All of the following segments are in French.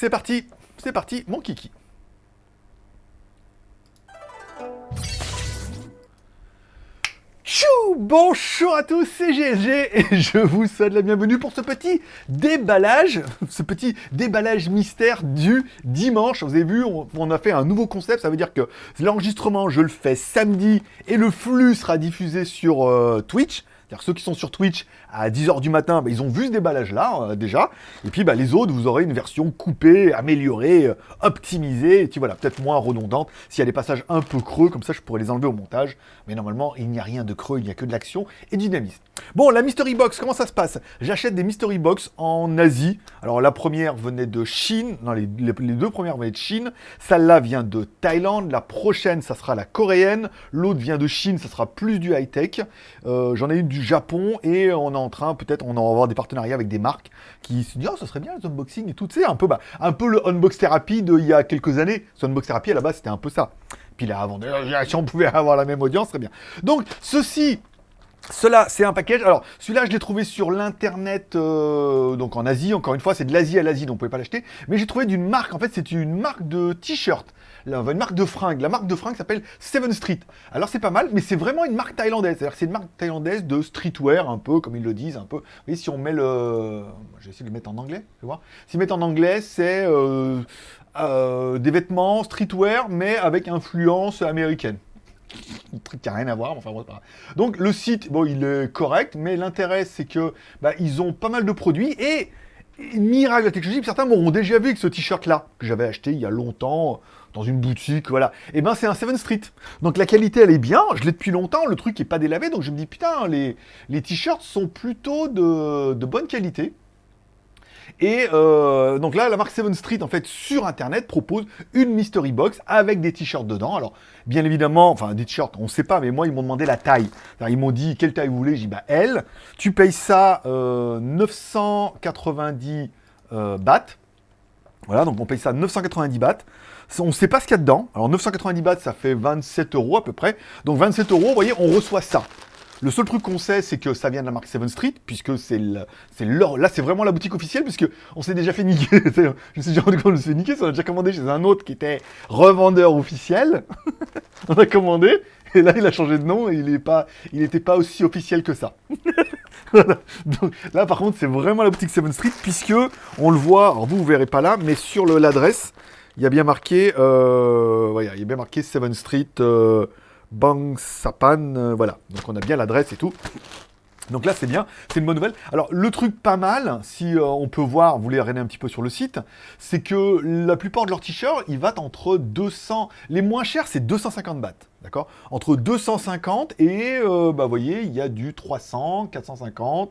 C'est parti, c'est parti, mon kiki. Chou Bonjour à tous, c'est GLG et je vous souhaite la bienvenue pour ce petit déballage, ce petit déballage mystère du dimanche. Vous avez vu, on, a fait un nouveau concept, ça veut dire que l'enregistrement, je le fais samedi et le flux sera diffusé sur euh, Twitch. C'est-à-dire ceux qui sont sur Twitch à 10h du matin, bah, ils ont vu ce déballage-là, euh, déjà. Et puis, bah, les autres, vous aurez une version coupée, améliorée, euh, optimisée, et puis voilà, peut-être moins redondante. S'il y a des passages un peu creux, comme ça, je pourrais les enlever au montage. Mais normalement, il n'y a rien de creux, il n'y a que de l'action et du dynamisme. Bon, la Mystery Box, comment ça se passe? J'achète des Mystery Box en Asie. Alors, la première venait de Chine. Non, les, deux premières venaient de Chine. Celle-là vient de Thaïlande. La prochaine, ça sera la coréenne. L'autre vient de Chine, ça sera plus du high-tech. Euh, j'en ai une du Japon et on en train, peut-être, on va avoir des partenariats avec des marques qui se disent, oh, ça serait bien les unboxings et tout, tu sais, un peu, bah, un peu le unbox therapy d'il y a quelques années. Ce unbox therapy, à la base, c'était un peu ça. Puis là, avant, si on pouvait avoir la même audience, très bien. Donc, ceci, cela, c'est un package. Alors, celui-là, je l'ai trouvé sur l'internet, euh, donc en Asie. Encore une fois, c'est de l'Asie à l'Asie, donc vous pouvez pas l'acheter. Mais j'ai trouvé d'une marque. En fait, c'est une marque de t-shirt une marque de fringues. La marque de fringues s'appelle Seven Street. Alors c'est pas mal, mais c'est vraiment une marque thaïlandaise. C'est une marque thaïlandaise de streetwear, un peu, comme ils le disent, un peu. Vous voyez, si on met le... Je vais essayer de le mettre en anglais, vais voir. S'ils mettent en anglais, c'est euh, euh, des vêtements streetwear, mais avec influence américaine. Un truc qui rien à voir, Donc le site, bon, il est correct, mais l'intérêt, c'est que bah, ils ont pas mal de produits et miracle de la technologie, certains m'auront déjà vu avec ce t-shirt-là, que j'avais acheté il y a longtemps, dans une boutique, voilà. Et eh ben c'est un 7 Street. Donc la qualité elle est bien, je l'ai depuis longtemps, le truc est pas délavé, donc je me dis putain, les, t-shirts sont plutôt de bonne qualité. Et euh, donc là, la marque 7 Street, en fait, sur Internet, propose une mystery box avec des t-shirts dedans. Alors, bien évidemment, enfin, des t-shirts, on ne sait pas, mais moi, ils m'ont demandé la taille. Ils m'ont dit, quelle taille vous voulez? J'ai dit, bah, L. Tu payes ça 990 euh, euh, bahts. Voilà, donc on paye ça 990 bahts. On ne sait pas ce qu'il y a dedans. Alors 990 bahts, ça fait 27 euros à peu près. Donc 27 euros, vous voyez, on reçoit ça. Le seul truc qu'on sait, c'est que ça vient de la marque 7 Street, puisque c'est leur... Là, c'est vraiment la boutique officielle, puisque on s'est déjà fait niquer. je me suis déjà rendu compte, on s'est fait niquer, on a déjà commandé chez un autre qui était revendeur officiel. on a commandé, et là, il a changé de nom, et il n'était pas, pas aussi officiel que ça. Donc, là, par contre, c'est vraiment la boutique 7 Street, puisque on le voit, alors vous, vous verrez pas là, mais sur l'adresse, il y a bien marqué, euh, il y a bien marqué 7 Street... Euh, Bang Sapan, euh, voilà. Donc on a bien l'adresse et tout. Donc là, c'est bien, c'est une bonne nouvelle. Alors, le truc pas mal, si euh, on peut voir, vous les regardez un petit peu sur le site, c'est que la plupart de leurs t-shirts, ils vont entre 200... Les moins chers, c'est 250 bahts, d'accord? Entre 250 et, euh, bah, vous voyez, il y a du 300, 450.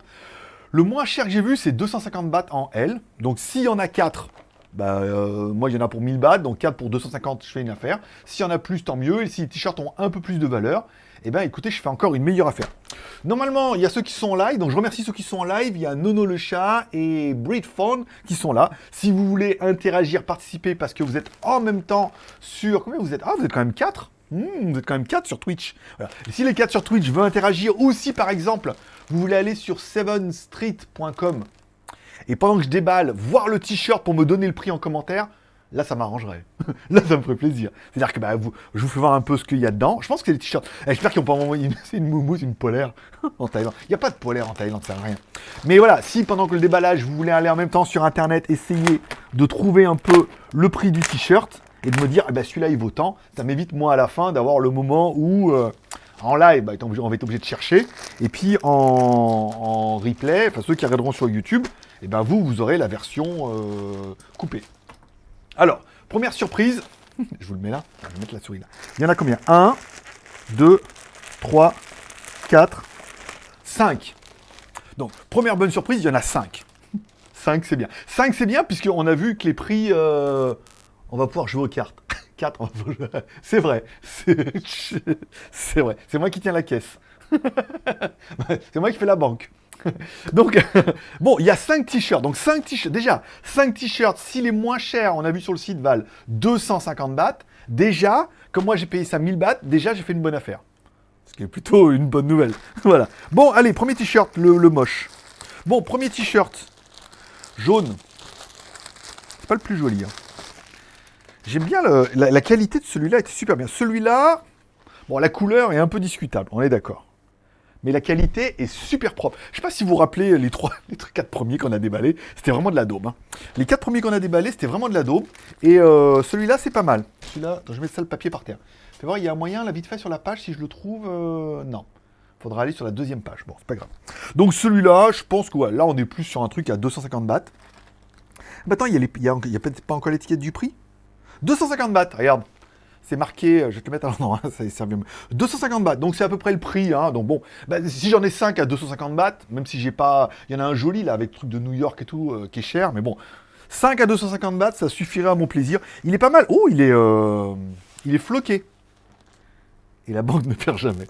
Le moins cher que j'ai vu, c'est 250 bahts en L. Donc, s'il y en a 4, bah, euh, moi, il y en a pour 1000 bahts, donc 4 pour 250, je fais une affaire. S'il y en a plus, tant mieux. Et si les t-shirts ont un peu plus de valeur, eh ben, écoutez, je fais encore une meilleure affaire. Normalement, il y a ceux qui sont en live, donc je remercie ceux qui sont en live. Il y a Nono le chat et Breedphone qui sont là. Si vous voulez interagir, participer, parce que vous êtes en même temps sur... Combien vous êtes? Ah, vous êtes quand même 4 hmm, Vous êtes quand même 4 sur Twitch. Si les 4 sur Twitch veulent interagir, ou si par exemple, vous voulez aller sur 7street.com et pendant que je déballe, voir le t-shirt pour me donner le prix en commentaire, là, ça m'arrangerait. là, ça me ferait plaisir. C'est-à-dire que bah, je vous fais voir un peu ce qu'il y a dedans. Je pense que les t-shirts... Eh, j'espère qu'ils n'ont pas envoyé une, une moumoute, une polaire en Thaïlande. Il n'y a pas de polaire en Thaïlande, ça sert à rien. Mais voilà, si pendant que le déballage, vous voulez aller en même temps sur Internet, essayer de trouver un peu le prix du t-shirt et de me dire, eh ben, celui-là, il vaut tant, ça m'évite, moi, à la fin, d'avoir le moment où... Euh, en live, bah, on va être obligé de chercher. Et puis en, replay, enfin ceux qui regarderont sur YouTube, et eh ben vous, vous aurez la version euh, coupée. Alors, première surprise, je vous le mets là, je vais mettre la souris là. Il y en a combien? 1, 2, 3, 4, 5. Donc, première bonne surprise, il y en a 5. 5, c'est bien. 5, c'est bien, puisqu'on a vu que les prix... Euh, on va pouvoir jouer aux cartes. 4, c'est vrai. C'est vrai. C'est moi qui tiens la caisse. c'est moi qui fais la banque. Donc, bon, il y a 5 t-shirts. Donc, 5 t-shirts. Déjà, 5 t-shirts, si les moins chers, on a vu sur le site, valent 250 bahts, déjà, comme moi j'ai payé ça 1000 bahts, déjà j'ai fait une bonne affaire. Ce qui est plutôt une bonne nouvelle. voilà. Bon, allez, premier t-shirt, le, moche. Bon, premier t-shirt. Jaune. C'est pas le plus joli. hein. J'aime bien la, qualité de celui-là, était super bien. Celui-là, bon, la couleur est un peu discutable, on est d'accord. Mais la qualité est super propre. Je sais pas si vous vous rappelez les trois, les quatre premiers qu'on a déballés, c'était vraiment de la daube. hein. Les quatre premiers qu'on a déballés, c'était vraiment de la daube. Et euh, celui-là, c'est pas mal. Celui-là, je mets ça le papier par terre. Fais voir, il y a un moyen, là, vite fait sur la page, si je le trouve. euh, non. Faudra aller sur la deuxième page. Bon, c'est pas grave. Donc celui-là, je pense que là, on est plus sur un truc à 250 bahts. Bah attends, il y a, les- il pas encore l'étiquette du prix 250 bahts, regarde. C'est marqué, euh, je vais te le mettre à l'endroit, hein, ça servi. 250 bahts, donc c'est à peu près le prix. Hein, donc bon, bah, si j'en ai 5 à 250 bahts, même si j'ai pas... Il y en a un joli là, avec truc de New York et tout, euh, qui est cher, mais bon. 5 à 250 bahts, ça suffirait à mon plaisir. Il est pas mal. Oh, il est... euh, Il est floqué. Et la banque ne perd jamais.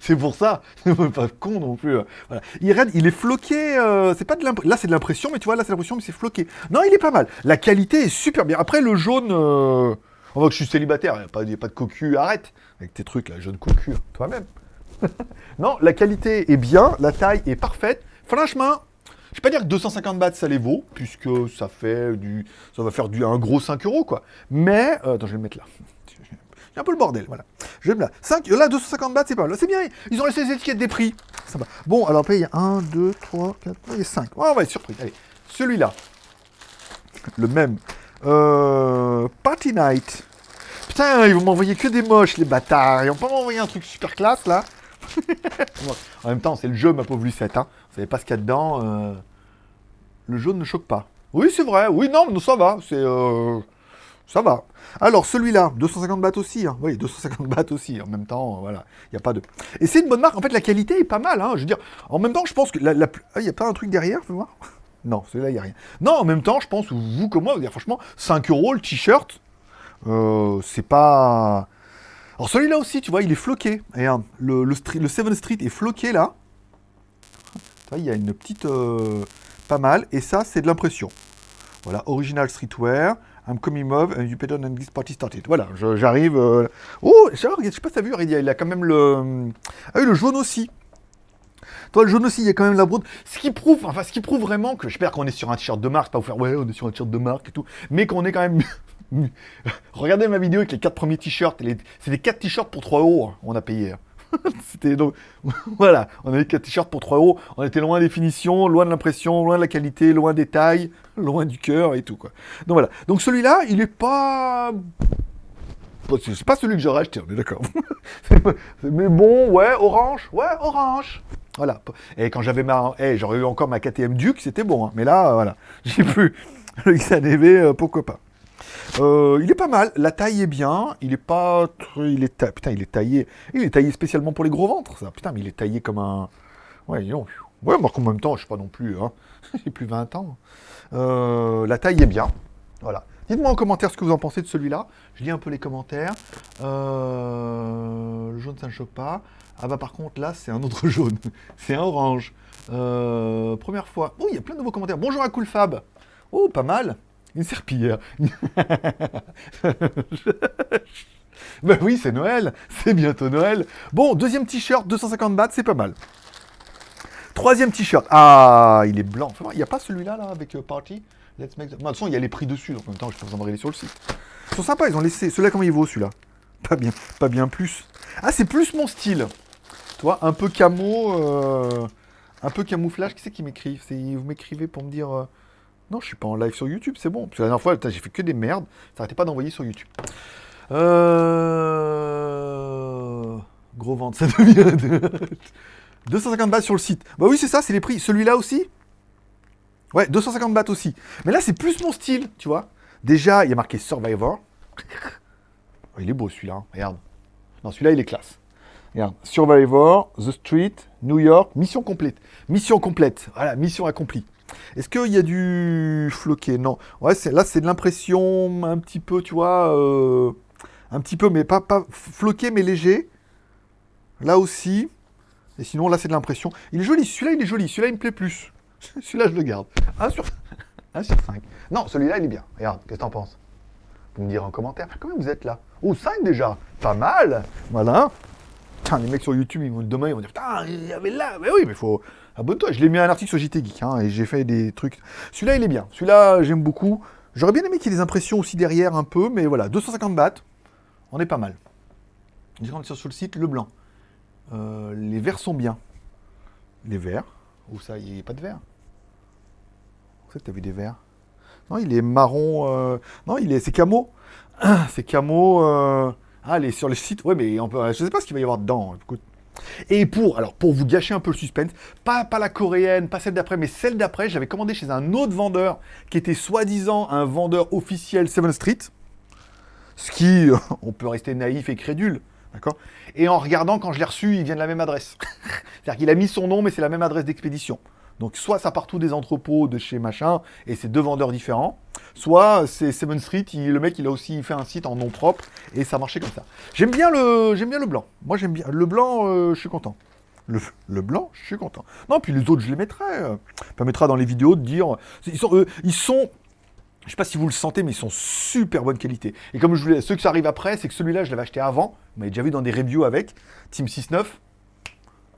C'est pour ça. Pas con non plus. euh, Voilà. Il, est floqué. euh, de. Là, c'est de l'impression, mais tu vois, là, c'est l'impression, mais c'est floqué. Non, il est pas mal. La qualité est super bien. Après, le jaune. euh, On voit que je suis célibataire. Il n'y a pas de cocu. Arrête. Avec tes trucs, là, jaune cocu. hein, Toi-même. non, la qualité est bien. La taille est parfaite. Franchement. Je vais pas dire que 250 bahts ça les vaut, puisque ça fait du, ça va faire du un gros 5 euros quoi. Mais euh, attends, je vais le mettre là. Un peu le bordel, voilà. Je vais me là. 5, là, 250 bahts, c'est pas mal. C'est bien. Ils ont laissé les étiquettes des prix. Ça va. Bon, alors après, il y a 1, 2, 3, 4, et 5. on va être surpris. Allez, celui-là. Le même. Euh, Party Night. Putain, ils vont m'envoyer que des moches, les bâtards. Ils vont pas m'envoyer un truc super classe, là. En même temps, c'est le jeu, ma pauvre Lucette. Hein. Vous savez pas ce qu'il y a dedans. euh, Le jaune ne choque pas. Oui, c'est vrai. Oui, non, mais ça va. C'est... euh, Ça va. Alors, celui-là, 250 bahts aussi. hein. Oui, 250 bahts aussi. En même temps, euh, voilà. Il n'y a pas de... Et c'est une bonne marque. En fait, la qualité est pas mal. hein. Je veux dire, en même temps, je pense que la... Ah, il n'y a pas un truc derrière, fais voir Non, celui-là, il n'y a rien. Non, en même temps, je pense, vous comme moi, vous dire, franchement, 5 euros le t-shirt, euh, c'est pas... Alors celui-là aussi, tu vois, il est floqué. Regarde, le, le, street- le 7 Street est floqué là. Il y a une petite... euh, pas mal. Et ça, c'est de l'impression. Voilà, original streetwear. I'm coming move and you better than this party started. Voilà, j'arrive... euh, Oh, je sais pas si t'as vu, il a, il a quand même le... Ah oui, le jaune aussi. Toi, le jaune aussi, il y a quand même la brode. Ce qui prouve, enfin, ce qui prouve vraiment que, j'espère qu'on est sur un t-shirt de marque, pas vous faire, ouais, on est sur un t-shirt de marque et tout, mais qu'on est quand même... Regardez ma vidéo avec les quatre premiers t-shirts, c'est des 4 t-shirts pour 3 euros, hein, on a payé. hein. C'était donc, voilà, on avait 4 t-shirts pour 3 euros, on était loin des finitions, loin de l'impression, loin de la qualité, loin des tailles, loin du cœur et tout, quoi. Donc voilà, donc celui-là, il est pas... C'est pas celui que j'aurais acheté, on est d'accord. Mais bon, ouais, orange, ouais, orange. Voilà. Et quand j'avais ma... eh, j'aurais eu encore ma KTM Duke, c'était bon. hein. Mais là, euh, voilà, j'ai plus le XADV, euh, pourquoi pas. Euh, il est pas mal, la taille est bien, il est pas... très- Il est ta- Putain, il est taillé... Il est taillé spécialement pour les gros ventres. Putain, mais il est taillé comme un... Ouais, non. Ouais, moi, en même temps, je suis pas non plus... Hein. J'ai plus 20 ans. Euh, la taille est bien. Voilà. Dites-moi en commentaire ce que vous en pensez de celui-là. Je lis un peu les commentaires. Euh, Le jaune, ça ne choque pas. Ah bah par contre, là, c'est un autre jaune. c'est un orange. Euh, Première fois. Oh, il y a plein de nouveaux commentaires. Bonjour à Coolfab. Oh, pas mal. Une serpillière. ben oui, c'est Noël. C'est bientôt Noël. Bon, deuxième t-shirt, 250 bahts, c'est pas mal. Troisième t-shirt. Ah, il est blanc. Il n'y a pas celui-là, là, avec euh, Party? Let's make... the- Non, de toute façon, il y a les prix dessus. Donc en même temps, je peux vous en sur le site. Ils sont sympas, ils ont laissé... Celui-là, comment il vaut, celui-là? Pas bien. Pas bien plus. Ah, c'est plus mon style. Toi, un peu camo... euh, Un peu camouflage. Qui c'est qui C'est- Vous m'écrivez pour me dire... euh, Non, je suis pas en live sur YouTube, c'est bon. Parce que la dernière fois, j'ai fait que des merdes. Ça arrêtait pas d'envoyer sur YouTube. Euh... Gros vente, ça devient... de- 250 bahts sur le site. Bah oui, c'est ça, c'est les prix. Celui-là aussi? Ouais, 250 bahts aussi. Mais là, c'est plus mon style, tu vois. Déjà, il y a marqué Survivor. Oh, il est beau celui-là, hein. regarde. Non, celui-là, il est classe. Regarde, Survivor, The Street, New York, mission complète. Mission complète, voilà, mission accomplie. Est-ce qu'il y a du floqué? Non. Ouais, là, c'est de l'impression un petit peu, tu vois, euh, un petit peu, mais pas, pas floqué, mais léger. Là aussi. Et sinon, là, c'est de l'impression. Il est joli, celui-là, il est joli. Celui-là, il me plaît plus. celui-là, je le garde. 1 sur... 1 sur 5. Non, celui-là, il est bien. Regarde, qu'est-ce que t'en penses? Vous me direz en commentaire. Combien vous êtes là? Oh, 5 déjà Pas mal Voilà. Putain, les mecs sur YouTube, ils vont demain, ils vont dire Putain, il y avait là Mais oui, mais faut. Abonne-toi. Je l'ai mis un article sur JT Geek, hein, et j'ai fait des trucs. Celui-là, il est bien. Celui-là, j'aime beaucoup. J'aurais bien aimé qu'il y ait des impressions aussi derrière un peu, mais voilà, 250 bahts, on est pas mal. On sur le site, le blanc. Euh, les verts sont bien. Les verts Où ça Il n'y a pas de vert Où tu as vu des verts? Non, il est marron. Euh, non, il est. C'est camo. c'est camo. Euh, ah, les, sur le site. Ouais, mais on peut... je sais pas ce qu'il va y avoir dedans. Et pour, alors pour vous gâcher un peu le suspense, pas, pas la coréenne, pas celle d'après, mais celle d'après, j'avais commandé chez un autre vendeur qui était soi-disant un vendeur officiel 7 Street. Ce qui, on peut rester naïf et crédule. D'accord? Et en regardant, quand je l'ai reçu, il vient de la même adresse. C'est-à-dire qu'il a mis son nom, mais c'est la même adresse d'expédition. Donc soit ça part tout des entrepôts de chez machin, et c'est deux vendeurs différents, soit c'est Seven Street, le mec il a aussi fait un site en nom propre, et ça marchait comme ça. J'aime bien le blanc. Moi j'aime bien. Le blanc, euh, je suis content. Le, blanc, je suis content. Non, puis les autres, je les mettrai. Permettra dans les vidéos de dire... Ils sont, euh, ils sont je sais pas si vous le sentez, mais ils sont super bonne qualité. Et comme je voulais, ceux qui arrivent après, c'est que celui-là, je l'avais acheté avant. Vous m'avez déjà vu dans des reviews avec. Team 69.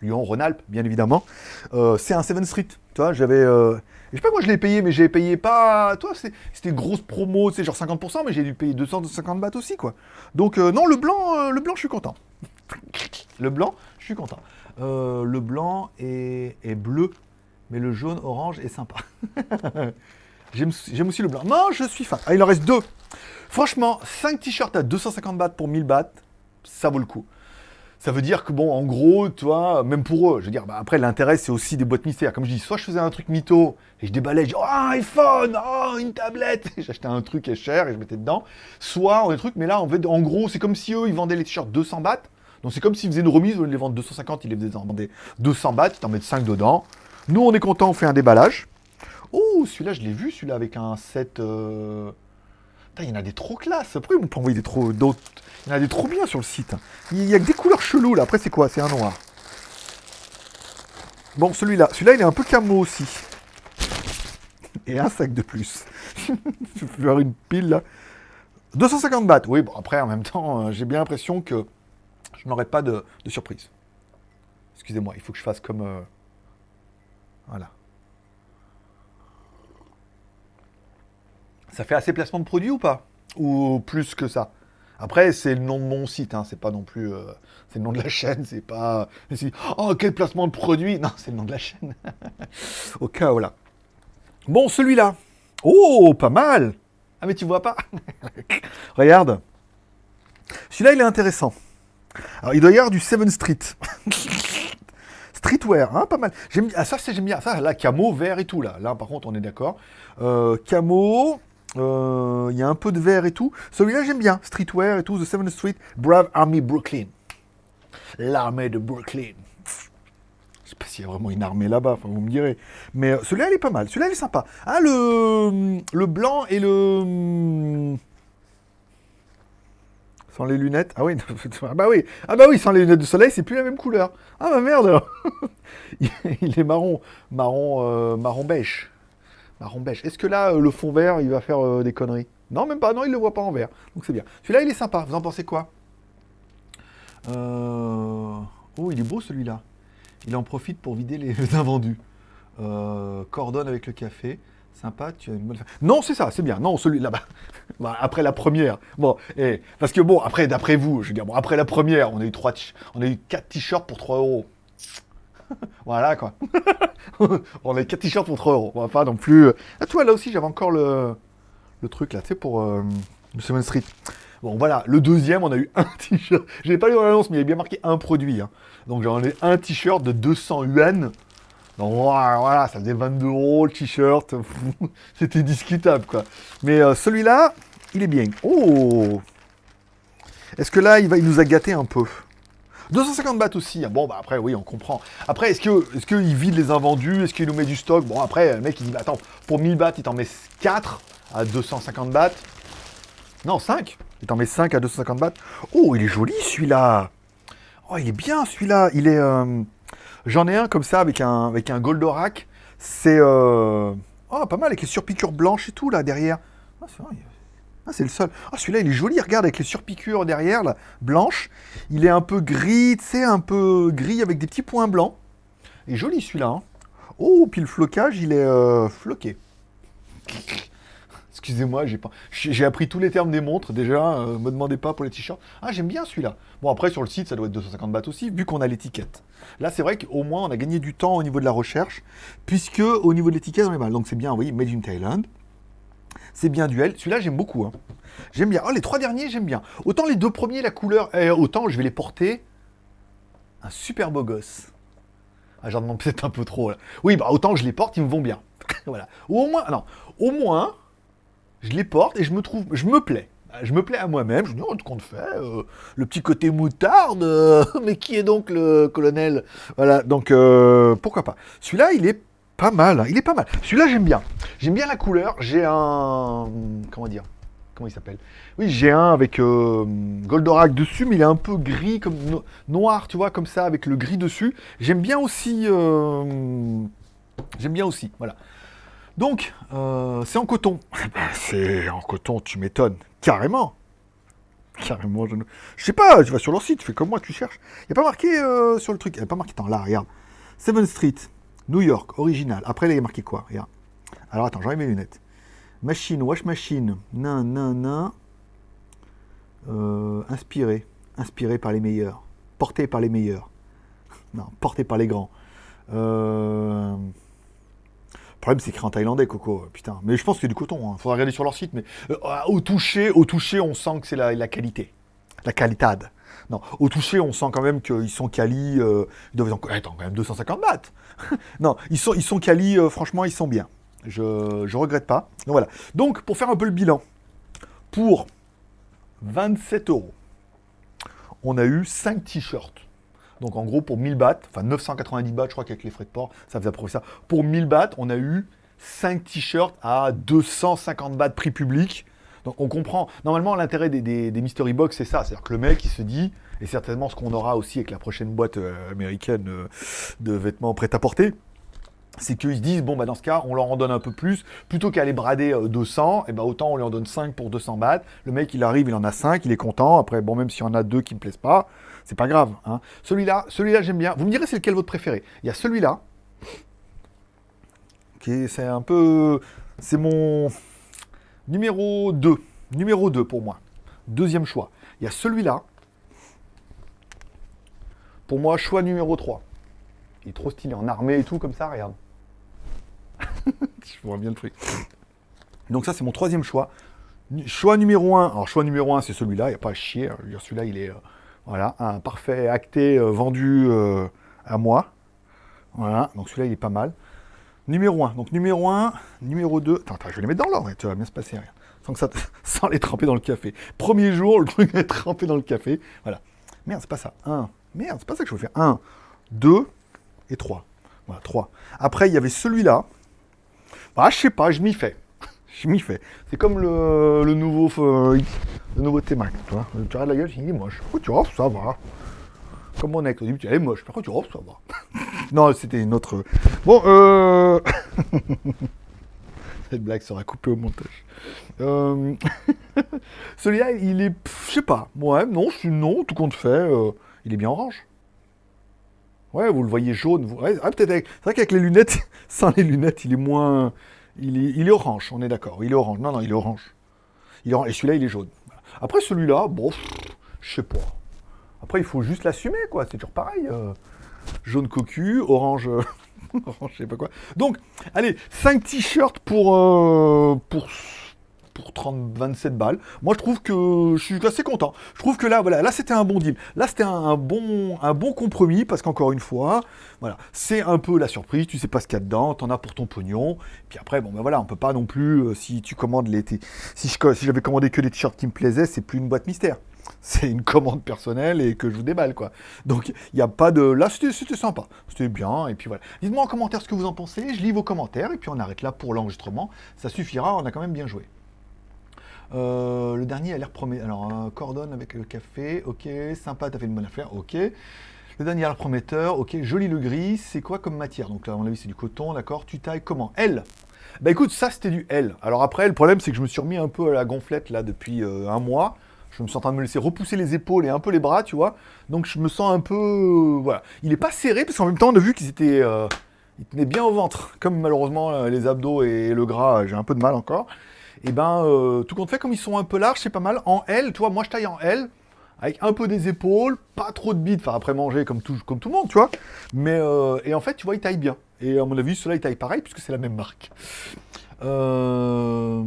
Lyon, Rhône-Alpes, bien évidemment. Euh, c'est un 7 Street. Tu vois, j'avais. Euh, je sais pas moi je l'ai payé, mais j'ai payé pas. Toi, c'était grosse promo, c'est genre 50%, mais j'ai dû payer 250 bahts aussi, quoi. Donc, euh, non, le blanc, le blanc, je suis content. le blanc, je suis content. le blanc est, bleu, mais le jaune, orange est sympa. J'aime aussi le blanc. Non, je suis fan. Ah, il en reste deux. Franchement, 5 t-shirts à 250 bahts pour 1000 bahts, ça vaut le coup. Ça veut dire que, bon, en gros, toi, même pour eux, je veux dire, bah, après, l'intérêt, c'est aussi des boîtes mystères. Comme je dis, soit je faisais un truc mytho et je déballais, je dis, oh, un iPhone, oh, une tablette. J'achetais un truc cher et je mettais dedans. Soit, on des trucs, mais là, en fait, en gros, c'est comme si eux, ils vendaient les t-shirts 200 bahts. Donc, c'est comme s'ils faisaient une remise, au lieu de les vendre 250, ils les vendaient 200 bahts, ils t'en mettent 5 dedans. Nous, on est content, on fait un déballage. Oh, celui-là, je l'ai vu, celui-là, avec un set... Euh... il y en a des trop classe. Après, on peut envoyer des trop d'autres? Il y en a des trop bien sur le site. Il y a que des couleurs cheloues, là. Après, c'est quoi? C'est un noir. Bon, celui-là. Celui-là, il est un peu camo aussi. Et un sac de plus. je vais faire une pile, là. 250 bahts. Oui, bon, après, en même temps, euh, j'ai bien l'impression que je n'aurai pas de, surprise. Excusez-moi, il faut que je fasse comme... Euh, voilà. Ça fait assez placement de produit ou pas? Ou plus que ça? Après, c'est le nom de mon site, hein, c'est pas non plus... Euh, c'est le nom de la chaîne, c'est pas... Oh, quel placement de produit Non, c'est le nom de la chaîne. Au cas où, là. Bon, celui-là. Oh, pas mal Ah, mais tu vois pas Regarde. Celui-là, il est intéressant. Alors, il doit y avoir du 7 Street. Streetwear, hein, pas mal. J'aime ah, ça, c'est j'aime bien. Ça, là, camo, vert et tout, là. Là, par contre, on est d'accord. Euh, camo, euh, il y a un peu de vert et tout. Celui-là, j'aime bien. Streetwear et tout. The 7th Street. Brave Army Brooklyn. L'armée de Brooklyn. Je sais pas s'il y a vraiment une armée là-bas, vous me direz. Mais euh, celui-là, il est pas mal. Celui-là, il est sympa. Ah, le, le blanc et le... Sans les lunettes. Ah oui, ah bah oui. Ah bah oui, sans les lunettes de soleil, c'est plus la même couleur. Ah bah merde Il est marron. Marron, euh, marron beige. Marron. Est-ce que là, euh, le fond vert, il va faire euh, des conneries? Non, même pas. Non, il le voit pas en vert. Donc c'est bien. Celui-là, il est sympa. Vous en pensez quoi? Oh, il est beau celui-là. Il en profite pour vider les invendus. cordonne avec le café. Sympa, tu as une bonne... Non, c'est ça, c'est bien. Non, celui-là, bas bah, après la première. Bon, et, parce que bon, après, d'après vous, je veux dire, bon, après la première, on a eu trois, on a eu quatre t-shirts pour 3 euros. voilà, quoi. on a eu quatre t-shirts pour 3 euros. On va pas non plus... Ah, toi, là aussi, j'avais encore le, truc, là, tu sais, pour euh, le Seven Street. Bon, voilà, le deuxième, on a eu un t-shirt. Je n'ai pas lu dans l'annonce, mais il y a bien marqué un produit. Hein. Donc, j'en ai un t-shirt de 200 yuan. Donc voilà, ça faisait 22 euros le t-shirt. C'était discutable, quoi. Mais euh, celui-là, il est bien. Oh Est-ce que là, il, va, il nous a gâté un peu? 250 bahts aussi. Hein. Bon, bah après, oui, on comprend. Après, est-ce que est qu'il vide les invendus? Est-ce qu'il nous met du stock? Bon, après, le mec, il dit, bah, attends, pour 1000 bahts, il t'en met 4 à 250 bahts. Non, 5. Il t'en met 5 à 250 bahts. Oh, il est joli, celui-là. Oh, il est bien, celui-là. Il est... Euh, J'en ai un comme ça avec un, avec un Goldorak. C'est euh... oh, pas mal avec les surpiqûres blanches et tout là derrière. Ah, ah, c'est le seul. Ah, celui-là, il est joli, regarde, avec les surpiqûres derrière, là, blanches. Il est un peu gris, tu sais, un peu gris avec des petits points blancs. Il est joli, celui-là. Hein. Oh, puis le flocage, il est euh, floqué. Excusez-moi, j'ai appris tous les termes des montres déjà. euh, me demandez pas pour les t-shirts. Ah, j'aime bien celui-là. Bon, après sur le site, ça doit être 250 bahts aussi, vu qu'on a l'étiquette. Là, c'est vrai qu'au moins on a gagné du temps au niveau de la recherche, puisque au niveau de l'étiquette, on est mal. Donc c'est bien, vous voyez, Made in Thailand. C'est bien duel. Celui-là, j'aime beaucoup. hein. J'aime bien. Oh, les trois derniers, j'aime bien. Autant les deux premiers, la couleur, eh, autant je vais les porter. Un super beau gosse. Ah, j'en demande peut-être un peu trop. Oui, bah autant je les porte, ils me vont bien. voilà. Au moins, non, au moins, je les porte et je me trouve, je me plais. Je me plais à moi-même, je me dis, oh, qu'on fait, euh, le petit côté moutarde, euh, mais qui est donc le colonel? Voilà, donc euh, pourquoi pas. Celui-là, il est pas mal, hein, il est pas mal. Celui-là, j'aime bien. J'aime bien la couleur, j'ai un... Comment dire Comment il s'appelle? Oui, j'ai un avec euh, Goldorak dessus, mais il est un peu gris, comme no- noir, tu vois, comme ça, avec le gris dessus. J'aime bien aussi... euh, J'aime bien aussi, voilà. Donc, euh, c'est en coton. Eh ben, c'est en coton, tu m'étonnes. Carrément. Carrément, je ne... Sais pas, tu vas sur leur site, tu fais comme moi, tu cherches. Il n'y a pas marqué sur le truc, il n'y a pas marqué, attends, là, regarde. 7 Street, New York, original. Après, il y a marqué quoi? Regarde. Alors, attends, j'enlève mes lunettes. Machine, wash machine, nan, nan, nan. Euh, inspiré. Inspiré par les meilleurs. Porté par les meilleurs. Non, porté par les grands. Euh... Le problème, c'est écrit en thaïlandais, Coco. Putain. Mais je pense que c'est du coton. Il faudra regarder sur leur site. Mais euh, au toucher, au toucher, on sent que c'est la, la qualité. La qualitade. Non, au toucher, on sent quand même qu'ils sont quali. euh, ils doivent être en- attends, quand même 250 bahts. non, ils sont, ils quali. euh, franchement, ils sont bien. Je, je regrette pas. Donc voilà. Donc, pour faire un peu le bilan, pour 27 euros, on a eu 5 t-shirts. Donc en gros, pour 1000 bahts, enfin 990 bahts, je crois qu'avec les frais de port, ça faisait à peu près ça. Pour 1000 bahts, on a eu 5 t-shirts à 250 bahts prix public. Donc on comprend. Normalement, l'intérêt des, mystery box, c'est ça. C'est-à-dire que le mec, il se dit, et certainement ce qu'on aura aussi avec la prochaine boîte euh, américaine euh, de vêtements prêt-à-porter, c'est qu'ils se disent, bon, bah, dans ce cas, on leur en donne un peu plus. Plutôt qu'à les brader euh, 200, et ben autant on lui en donne 5 pour 200 bahts. Le mec, il arrive, il en a 5, il est content. Après, bon, même s'il y en a deux qui me plaisent pas, c'est pas grave. hein. Celui-là, celui-là, j'aime bien. Vous me direz, c'est lequel votre préféré Il y a celui-là, qui est, c'est un peu... C'est mon numéro 2. Numéro 2 pour moi. Deuxième choix. Il y a celui-là. Pour moi, choix numéro 3. Il est trop stylé, en armée et tout, comme ça, regarde. Je vois bien le truc. Donc ça, c'est mon troisième choix. Choix numéro 1. Alors, choix numéro 1, c'est celui-là, il n'y a pas à chier. hein. Celui-là, il est... euh, voilà, un parfait acté, euh, vendu euh, à moi. Voilà, donc celui-là, il est pas mal. Numéro 1. Donc numéro 1, numéro 2. Attends, attends, je vais les mettre dans l'ordre, tu vas bien se passer. Rien. Sans, que ça, sans les tremper dans le café. Premier jour, le truc est trempé dans le café. Voilà. Merde, c'est pas ça. 1. Merde, c'est pas ça que je veux faire. 1, 2 et 3. Voilà, 3. Après, il y avait celui-là. Ah, je sais pas, je m'y fais. Je m'y fais. C'est comme le, nouveau euh, le nouveau T-Mac, tu vois. Tu regardes la gueule, il est moche. Oh, tu vois, ça va? Comme mon ex, au début, elle est moche. Par contre, tu vois, ça va? non, c'était une autre... Bon, euh... Cette blague sera coupée au montage. Euh, Celui-là, il est... Je sais pas. Ouais, non, c'est non, tout compte fait. euh, Il est bien orange. Ouais, vous le voyez jaune. Ah, peut-être avec- C'est vrai qu'avec les lunettes, sans les lunettes, il est moins... Il est, orange, on est d'accord. Il est orange. Non, non, il est orange. Il est. Et celui-là, il est jaune. Après, celui-là, bon, je sais pas. Après, il faut juste l'assumer, quoi. C'est toujours pareil. euh, Jaune cocu, orange... je sais pas quoi. Donc, allez, 5 t-shirts pour... euh, pour pour 30, 27 balles. Moi, je trouve que je suis assez content. Je trouve que là, voilà, là, c'était un bon deal. Là, c'était un, bon, un bon compromis parce qu'encore une fois, voilà, c'est un peu la surprise. Tu sais pas ce qu'il y a dedans, t'en as pour ton pognon. Puis après, bon, ben voilà, on peut pas non plus, euh, si tu commandes les, si j'avais commandé que des t-shirts qui me plaisaient, c'est plus une boîte mystère. C'est une commande personnelle et que je vous déballe, quoi. Donc, il n'y a pas de... Là, c'était sympa. C'était bien, et puis voilà. Dites-moi en commentaire ce que vous en pensez. Je lis vos commentaires, et puis on arrête là pour l'enregistrement. Ça suffira, on a quand même bien joué. Euh, le dernier a l'air prometteur. Alors, euh, cordonne avec le café, ok. Sympa, t'as fait une bonne affaire, ok. Le dernier a l'air prometteur, ok. Joli le gris, c'est quoi comme matière? Donc là, à mon avis, c'est du coton, d'accord. Tu tailles comment? L Bah écoute, ça c'était du L. Alors après, le problème, c'est que je me suis remis un peu à la gonflette là depuis euh, un mois. Je me suis en train de me laisser repousser les épaules et un peu les bras, tu vois. Donc je me sens un peu. euh, voilà. Il est pas serré, parce qu'en même temps, on a vu qu'ils étaient. ils tenaient bien au ventre. Comme malheureusement, les abdos et le gras, j'ai un peu de mal encore. Et ben, euh, tout compte fait, comme ils sont un peu larges, c'est pas mal. En L, tu vois, moi je taille en L, avec un peu des épaules, pas trop de bides, enfin après manger comme tout, le monde, tu vois. Mais, euh, en fait, tu vois, ils taillent bien. Et à mon avis, ceux-là, ils pareil, puisque c'est la même marque. Euh,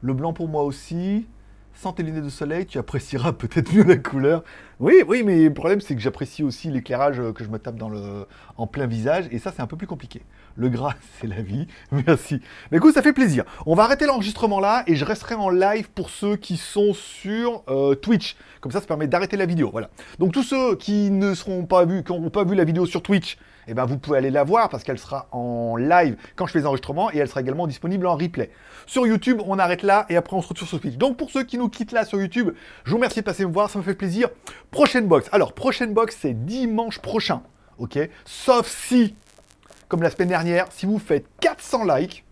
le blanc pour moi aussi. Sans tes lunettes de soleil, tu apprécieras peut-être mieux la couleur. Oui, oui, mais le problème, c'est que j'apprécie aussi l'éclairage que je me tape dans le, en plein visage, et ça, c'est un peu plus compliqué. Le gras, c'est la vie. Merci. Mais écoute, ça fait plaisir. On va arrêter l'enregistrement là, et je resterai en live pour ceux qui sont sur euh, Twitch. Comme ça, ça permet d'arrêter la vidéo. Voilà. Donc tous ceux qui ne seront pas vus, qui n'auront pas vu la vidéo sur Twitch, eh ben, vous pouvez aller la voir parce qu'elle sera en live quand je fais les enregistrements et elle sera également disponible en replay. Sur YouTube, on arrête là et après on se retrouve sur Twitch. Donc pour ceux qui nous quittent là sur YouTube, je vous remercie de passer me voir, ça me fait plaisir. Prochaine box. Alors, prochaine box, c'est dimanche prochain. Ok? Sauf si, comme la semaine dernière, si vous faites 400 likes,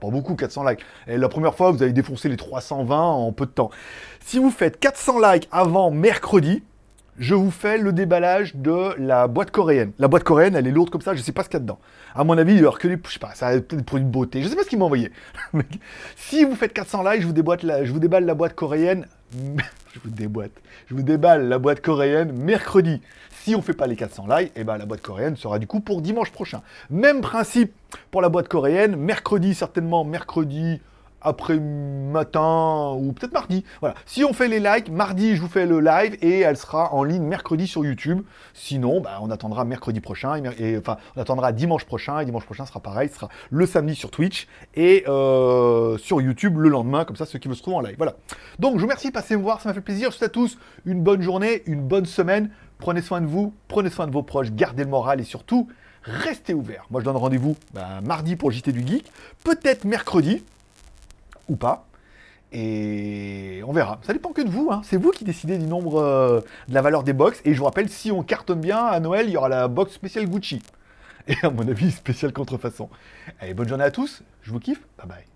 pas beaucoup 400 likes, et la première fois vous avez défoncé les 320 en peu de temps. Si vous faites 400 likes avant mercredi, je vous fais le déballage de la boîte coréenne. La boîte coréenne, elle est lourde comme ça, je sais pas ce qu'il y a dedans. À mon avis, alors que les, je sais pas, ça a peut-être des produits de beauté, je sais pas ce qu'il m'a envoyé. si vous faites 400 likes, je vous, déboîte je vous déballe la boîte coréenne, je vous déboîte, je vous déballe la boîte coréenne mercredi. Si on fait pas les 400 likes, et eh ben la boîte coréenne sera du coup pour dimanche prochain. Même principe pour la boîte coréenne, mercredi certainement, mercredi après matin ou peut-être mardi. Voilà. Si on fait les likes, mardi je vous fais le live et elle sera en ligne mercredi sur YouTube. Sinon, bah, on attendra mercredi prochain enfin on attendra dimanche prochain et dimanche prochain sera pareil, ce sera le samedi sur Twitch et euh, sur YouTube le lendemain, comme ça ceux qui veulent se trouver en live. Voilà. Donc je vous remercie, passez me voir, ça m'a fait plaisir. Je vous souhaite à tous une bonne journée, une bonne semaine. Prenez soin de vous, prenez soin de vos proches, gardez le moral et surtout restez ouverts. Moi je donne rendez-vous bah, mardi pour JT du Geek, peut-être mercredi ou pas. Et on verra. Ça dépend que de vous. Hein. C'est vous qui décidez du nombre euh, de la valeur des box. Et je vous rappelle, si on cartonne bien à Noël, il y aura la box spéciale Gucci. Et à mon avis, spéciale contrefaçon. Allez, bonne journée à tous. Je vous kiffe. Bye bye.